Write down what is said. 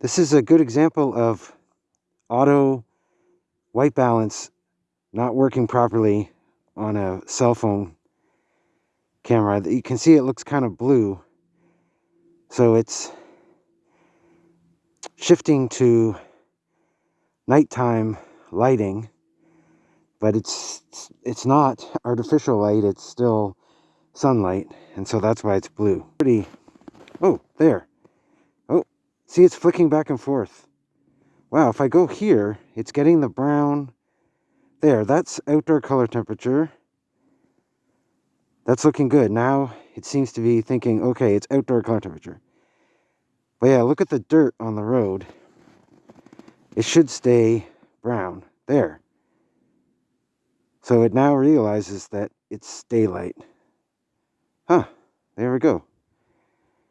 This is a good example of auto white balance not working properly on a cell phone camera. You can see it looks kind of blue. So it's shifting to nighttime lighting, but it's it's not artificial light, it's still sunlight, and so that's why it's blue. Pretty Oh, there. See it's flicking back and forth. Wow, if I go here, it's getting the brown. There, that's outdoor color temperature. That's looking good. Now it seems to be thinking, okay, it's outdoor color temperature. But yeah, look at the dirt on the road. It should stay brown. There. So it now realizes that it's daylight. Huh, there we go.